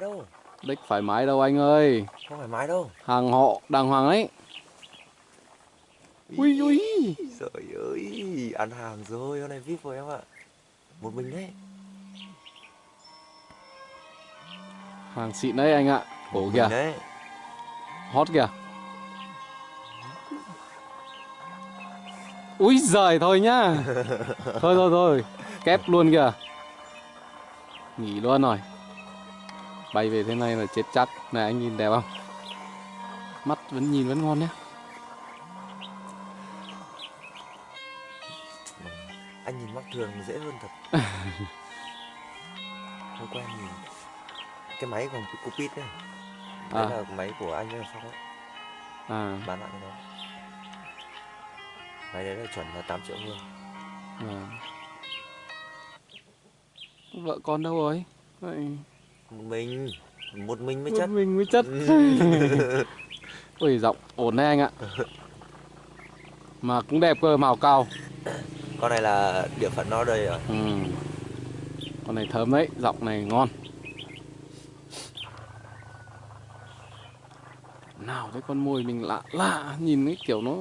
mái đâu. Đích phải mái đâu anh ơi. Không phải mái đâu. Hàng họ đàng hoàng đấy Ui ui. Trời ơi Ăn hàng rồi Hôm nay VIP rồi em ạ. Một mình đấy. Hàng xịn đấy anh ạ. Một kìa. đấy. Hot kìa. Úi giời thôi nhá. Thôi thôi thôi. Kép luôn kìa. Nghỉ luôn rồi Bay về thế này là chết chắc Này anh nhìn đẹp không? Mắt vẫn nhìn vẫn ngon nhá Anh nhìn mắt thường dễ hơn thật. Hôm qua nhìn. Cái máy còn cupid đấy. Đấy À. là máy của anh ấy sao đấy. À, Bán lại cái đó Máy đấy là chuẩn là 8 triệu luôn. À. Vợ con đâu rồi? Vậy, mình Một mình mới một chất. mình mới chất. Ui giọng ổn đấy anh ạ. Mà cũng đẹp cơ màu cao. Con này là địa phận nó đây rồi. Ừ. Con này thơm đấy Giọng này ngon. Nào thấy con mồi mình lạ lạ Nhìn cái kiểu nó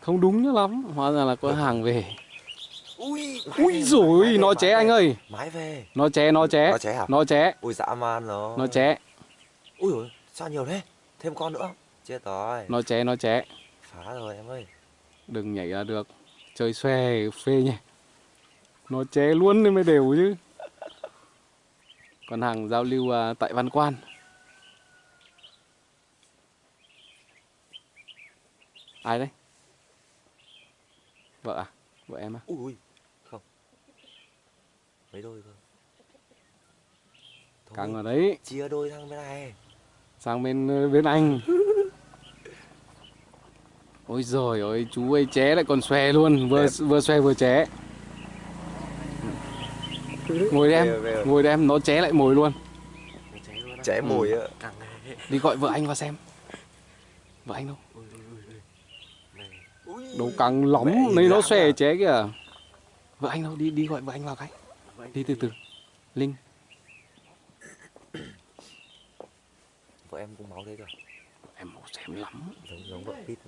Không đúng nữa lắm. Hóa ra là có hàng về Ui rồi nó ché anh ơi. Mái về. Nó ché nó ché Nó ché hả? Nó ché Ui dã man rồi Nó ché Ui dồi, sao nhiều thế? Thêm con nữa Chết rồi. Nó ché nó ché Phá rồi em ơi. Đừng nhảy ra được. Chơi xòe phê nhỉ. Nó ché luôn nên mới đều chứ. Còn hàng giao lưu à, tại Văn Quan. Ai đấy? Vợ à? Vợ em à? Ui ui Mấy đôi cơ. Thôi, Căng ở đấy. Chia đôi sang bên này. Sang bên ờ, bên anh. Ôi giời ơi chú ấy ché lại còn xòe luôn. Vừa Đẹp. vừa xòe vừa ché. Ngồi đem rồi, về rồi. Ngồi đem nó ché lại mồi luôn. Ché mồi á. Đi gọi vợ anh vào xem. Vợ anh đâu? Căng lắm. Mẹ Này nó xòe ché kìa. Vợ anh đâu? Đi đi gọi vợ anh vào cái Đi từ từ. Linh. Vợ em cũng máu thế cơ. Em mau xem lắm. Giống giống vợ Pít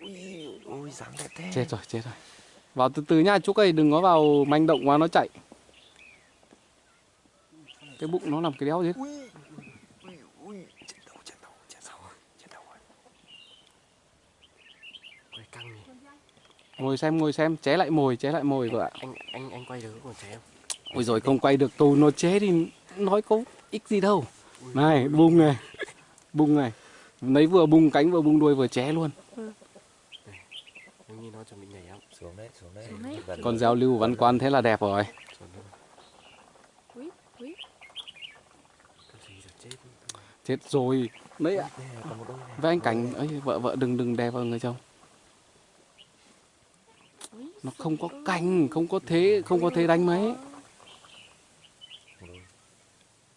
Ui ui dáng đẹp thế. Chết rồi chết rồi. Vào từ từ nha chú ơi đừng có vào manh động quá nó chạy. Cái bụng nó làm cái đéo gì hết. Ui ui ui Chết đầu chết đầu chết đầu chết đầu rồi Quay căng nhỉ Ngồi xem ngồi xem. Ché lại mồi ché lại mồi vợ ạ. Anh anh anh quay được còn trẻ em Ôi rồi không quay được. Tù nó chế thì nói có ích gì đâu. Này bung này. Bung này. Lấy vừa bung cánh vừa bung đuôi vừa ché luôn. Nhìn nó chuẩn bị nhảy không? Xuống đấy xuống đấy. Xuống đấy. Rồi. giao lưu văn quan thế là đẹp rồi. Chết? Rồi. Đấy ạ? Này. Với anh Cảnh ấy vợ vợ đừng đừng đè vào người chồng. Nó không có cành Không có thế Không có thế đánh mấy.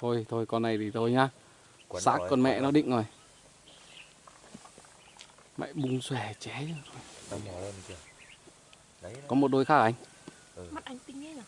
Thôi thôi con này thì thôi nhá. Xác con mẹ nó định rồi. Mẹ bung xòe ché. Có một đôi khác à anh? Mắt anh tinh ấy nhỉ?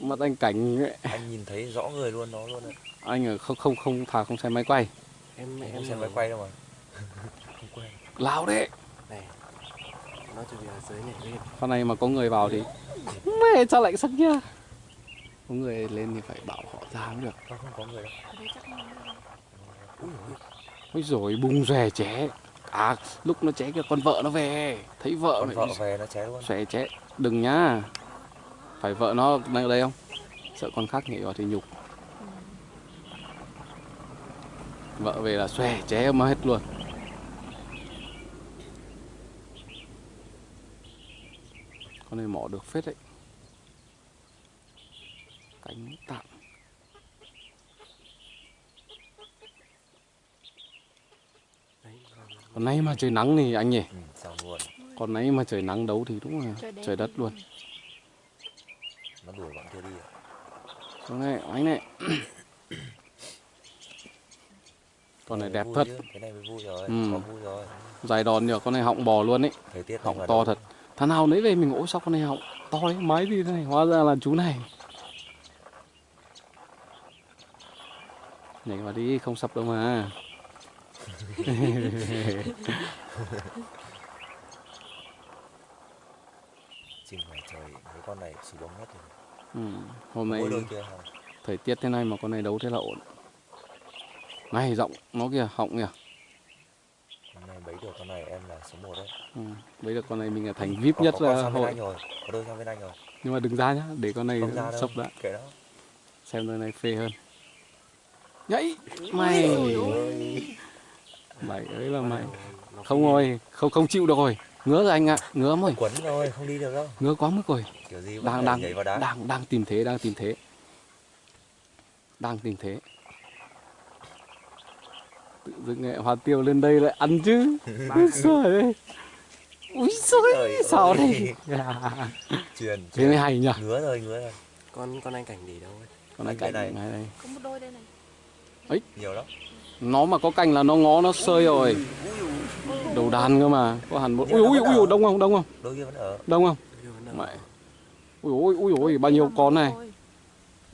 Mặt anh Cảnh ấy, Anh nhìn thấy rõ người luôn nó luôn đấy. Anh ở không không không thà không xem máy quay. Em Em em xem máy quay đâu mà. Không quay Lao đấy Này Nó chuẩn bị ở dưới nhảy lên Con này mà có người vào thì Mẹ sao lại sắc nhá. Có người lên thì phải bảo họ ra mới được. Không, không có người đâu. Ôi rồi bung xòe ché À lúc nó ché kia con vợ nó về. Thấy vợ Con này. vợ về nó ché luôn. Xòe ché Đừng nhá. Phải vợ nó đang ở đây không? Sợ con khác nhảy vào thì nhục. Vợ về là xòe ché mà hết luôn Con này mỏ được phết đấy. Cánh tạm. Đấy còn nay mà trời nắng thì anh nhỉ? Ừ, Còn nãy mà trời nắng đấu thì đúng là Trời đất luôn. Nó đuổi bọn kia đi Con này anh này. Con này đẹp thật. chứ, Cái này mới vui rồi Ừ. Có vui rồi. Dài đòn nhờ con này họng bò luôn ấy. Họng to thật Thằng nào lấy về mình ôi sao con này họng to ấy Mái gì thế này Hóa ra là chú này. Nhảy vào đi không sập đâu mà. Chim ngoài trời mấy con này xù bông hết rồi ừ. hôm nay thời tiết thế này mà con này đấu thế là ổn. Này giọng nó kìa họng kìa bấy được con này em là số 1 đấy. Ừ. bây giờ con này mình là thành vip có, nhất có, là hội. Anh rồi có đôi sang bên anh rồi. Nhưng mà đừng ra nhá để con này sốc đã. kệ đó xem đôi này phê hơn. Nhảy! Mày! mày ấy là mày không rồi không không chịu được rồi. Ngứa rồi anh ạ ngứa rồi. Quấn rồi không đi được đâu. Ngứa quá mức rồi. Kiểu gì đang đang đang đang tìm thế đang tìm thế. Đang tìm thế tự dưng nghệ hoa tiêu lên đây lại ăn chứ. Úi giời úi Trời giời sao đây? Truyền thế mới hay nhỉ? Ngứa rồi ngứa rồi con con anh cảnh để đâu ấy. Con Cái cạnh này. này đây Có một đôi đây này. nhiều lắm. Nó mà có cành là nó ngó nó sơi rồi. Đầu đàn cơ mà. Có hẳn một ui ui ui ui đông không đông không? Đôi kia vẫn ở. Đông không? Mẹ. Ui ui ui ui bao nhiêu con này? Rồi.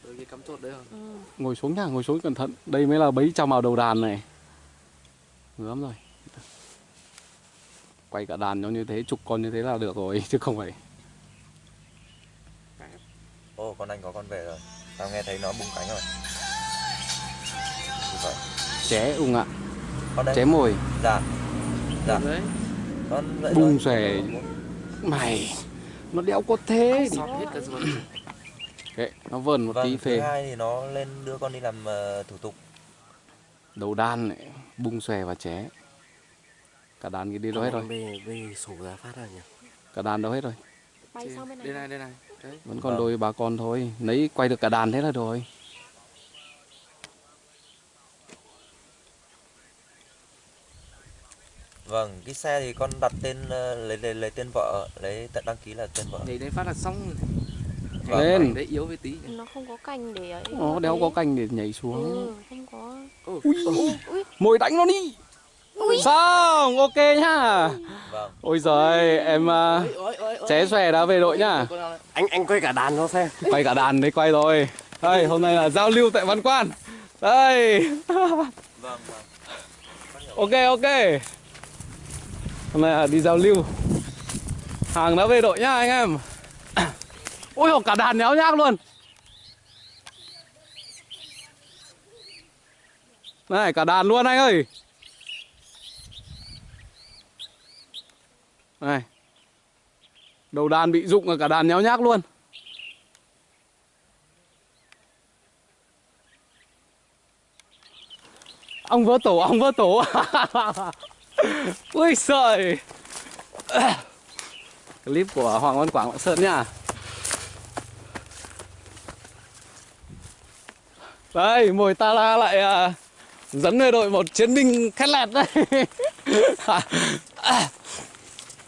Đôi kia cắm chốt đấy không Ừ. ngồi xuống nhá ngồi xuống cẩn thận. Đây mới là bấy trăm vào đầu đàn này lắm rồi. Quay cả đàn nó như thế chục con như thế là được rồi chứ không phải. Ô con anh có con về rồi. Tao nghe thấy nó bung cánh rồi. Ché ung ạ. Đây. Ché mồi. Dạ. Dạ. Đấy. Con Bung xòe. mày nó đéo có thế. Sọt hết cả Kệ, nó vờn một tí vâng thứ phê. hai thì nó lên đưa con đi làm ờ, thủ tục đầu đàn này bung xòe và ché. Cả đàn kia đi đâu hết rồi? bê bê sổ ra phát ra nhỉ? Cả đàn đâu hết rồi? Bay sang bên này. đây này đây này đấy. Vẫn còn Vâng. đôi bà con thôi. Lấy quay được cả đàn thế là rồi. Vâng cái xe thì con đặt tên ờ, lấy lấy, lấy tên vợ lấy tận đăng ký là tên vợ. Nhảy đến phát là xong Vâng, lên. Đấy yếu với tí. Nó không có cành để ấy. nó đéo có canh để nhảy xuống. Ừ, ui. Ui, mồi đánh nó đi. Xong ok nhá. Vâng. Ôi giời em ôi, ôi, ôi. ché xòe đã về đội nhá. Anh anh quay cả đàn nó xem. Quay cả đàn đấy quay rồi. Đây hôm nay là giao lưu tại văn quan. Đây. Vâng vâng. Ok ok. Hôm nay là đi giao lưu. Hàng đã về đội nhá anh em. Ôi cả đàn nhéo nhác luôn này cả đàn luôn anh ơi. Này đầu đàn bị rụng rồi cả đàn nhéo nhác luôn. Ông vỡ tổ ông vỡ tổ. Ui sợi clip của hoàng văn quảng lạng sơn nha đây mồi ta la lại à, dẫn về đội một chiến binh khét lẹt đây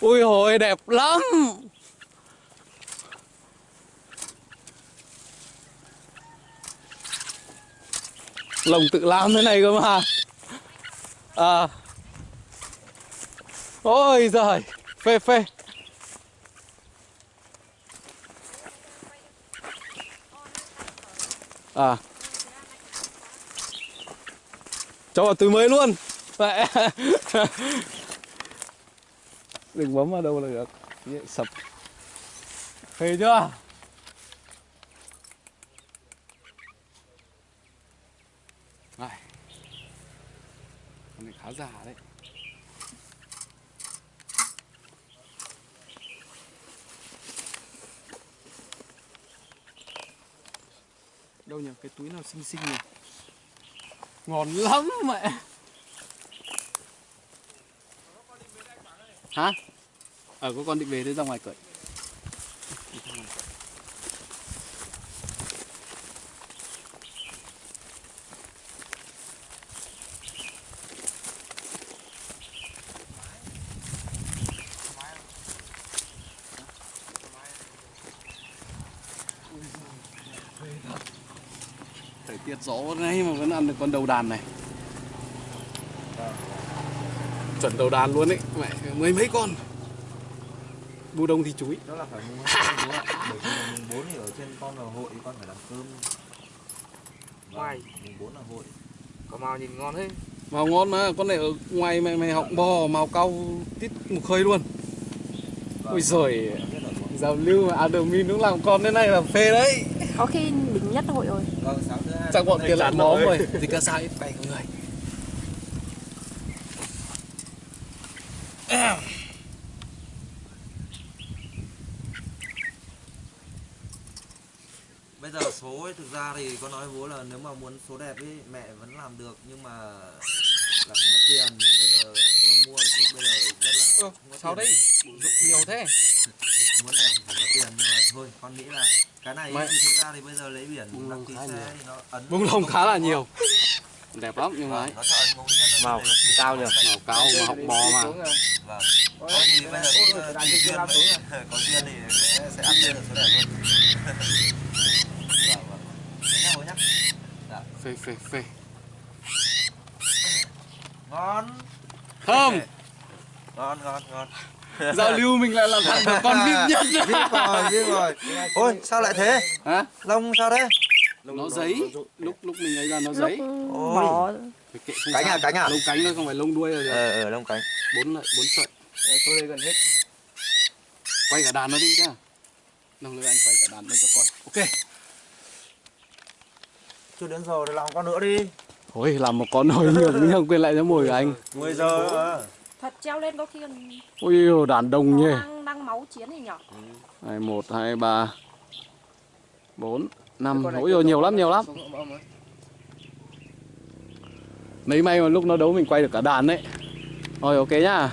ui hồi đẹp lắm. Lồng tự làm thế này cơ mà. À. Ôi giời, phê phê. À cho vào túi mới luôn. Mẹ. đừng bấm vào đâu là được. Sập. Phê chưa? Này. Con này khá già đấy. Đâu nhỉ? Cái túi nào xinh xinh nhỉ ngon lắm mẹ. Hả? Ờ có con định về thế ra ngoài cởi. Thời tiết gió ngay mà vẫn ăn được con đầu đàn này. Chuẩn đầu đàn luôn ấy. Mẹ mấy mấy con. Bu đông thì chuối đó là phải mùng mùng bốn thì ở trên con là hội con phải làm cơm. Hoài. mùng bốn là hội. Có màu nhìn ngon thế. Màu ngon mà, con này ở ngoài mày mày học bò màu cau tít một khơi luôn. Ôi giời, giao lưu mà admin cũng làm con thế này là phê đấy. Có khi đỉnh nhất hội rồi vâng sáng thứ hai Chắc bọn kia làm móm rồi. Thì cả sai bảy người. bây giờ số ấy thực ra thì có nói với bố là nếu mà muốn số đẹp ấy mẹ vẫn làm được nhưng mà là phải mất tiền bây giờ vừa mua thì bây giờ rất là Ừ, sao đấy? Bụng dụng nhiều thế. muốn đẹp thì phải có tiền nhưng mà thôi con nghĩ là cái này Mày- thì thực ra thì bây giờ lấy biển Bung đăng lông ký khá xe nhiều. thì nó ấn Bông lông khá là nhiều. Đẹp lắm nhưng mà Vâng, ấy. Màu cao nhỉ? Màu cao mà học bò mà. vâng thôi thì bây giờ cũng tùy duyên thôi. có duyên thì sẽ ăn lên được số đẹp hơn vâng vâng dạ. Phê phê phê. Ngon Thơm. ngon ngon ngon Giao lưu mình lại làm thằng được con vip nhất. biết rồi biết rồi ôi sao lại thế Hả? lông sao thế Nó giấy. Lúc lúc mình ấy ra nó giấy. Bỏ không Cánh à, cánh à? Lông cánh thôi không phải lông đuôi rồi. ờ ờ lông cánh Bốn lại bốn sợi. tôi đây gần hết Quay cả đàn nó đi nhá. Đồng lưới anh quay cả đàn nó cho coi. Ok. chưa đến giờ thì làm con nữa đi Ôi làm một con nồi nhiều nhưng quên lại cho mồi của anh. 10 giờ mà. Thật treo lên có khi còn Ôi đàn đông nhỉ. đang, đang máu chiến thì nhở Hai một hai ba bốn năm Ôi dồi, nhiều lắm nhiều lắm. Mấy may mà lúc nó đấu mình quay được cả đàn đấy. Rồi ok nhá.